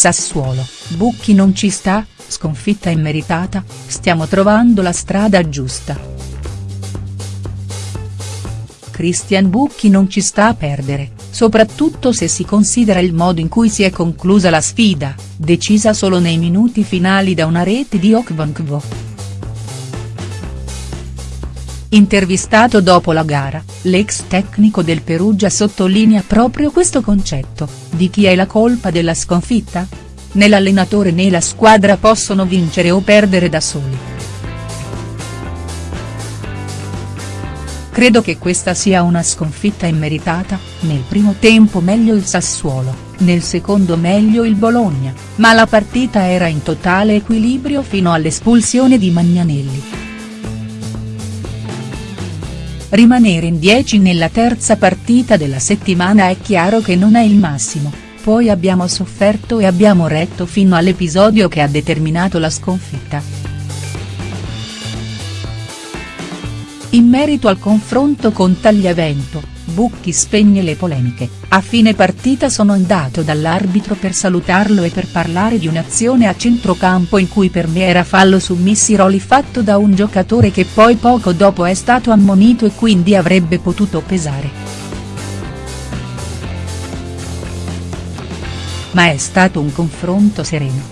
Sassuolo, Bucchi non ci sta, sconfitta immeritata, stiamo trovando la strada giusta. Christian Bucchi non ci sta a perdere, soprattutto se si considera il modo in cui si è conclusa la sfida, decisa solo nei minuti finali da una rete di Okvankvo. Intervistato dopo la gara, l'ex tecnico del Perugia sottolinea proprio questo concetto, di chi è la colpa della sconfitta? Né l'allenatore né la squadra possono vincere o perdere da soli. Credo che questa sia una sconfitta immeritata, nel primo tempo meglio il Sassuolo, nel secondo meglio il Bologna, ma la partita era in totale equilibrio fino all'espulsione di Magnanelli. Rimanere in 10 nella terza partita della settimana è chiaro che non è il massimo, poi abbiamo sofferto e abbiamo retto fino all'episodio che ha determinato la sconfitta. In merito al confronto con Tagliavento, Bucchi spegne le polemiche, a fine partita sono andato dall'arbitro per salutarlo e per parlare di un'azione a centrocampo in cui per me era fallo su Missiroli fatto da un giocatore che poi poco dopo è stato ammonito e quindi avrebbe potuto pesare. Ma è stato un confronto sereno.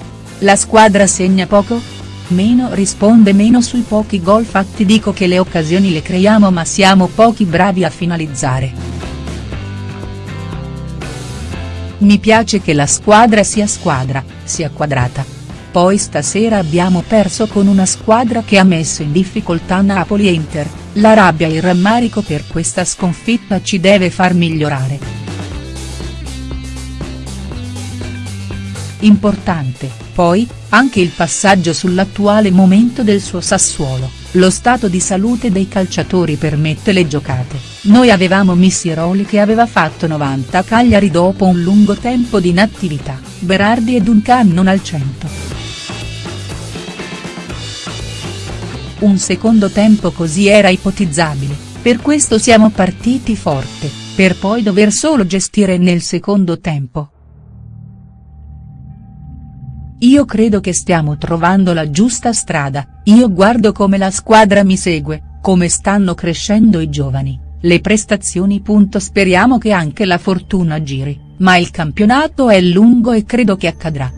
La squadra segna poco? Meno risponde meno sui pochi gol fatti dico che le occasioni le creiamo ma siamo pochi bravi a finalizzare. Mi piace che la squadra sia squadra, sia quadrata. Poi stasera abbiamo perso con una squadra che ha messo in difficoltà Napoli e Inter, la rabbia e il rammarico per questa sconfitta ci deve far migliorare. Importante, poi, anche il passaggio sull'attuale momento del suo Sassuolo, lo stato di salute dei calciatori permette le giocate, noi avevamo Missiroli che aveva fatto 90 a Cagliari dopo un lungo tempo di inattività, Berardi e Duncan non al 100. Un secondo tempo così era ipotizzabile, per questo siamo partiti forte, per poi dover solo gestire nel secondo tempo. Io credo che stiamo trovando la giusta strada, io guardo come la squadra mi segue, come stanno crescendo i giovani, le prestazioni. Speriamo che anche la fortuna giri, ma il campionato è lungo e credo che accadrà.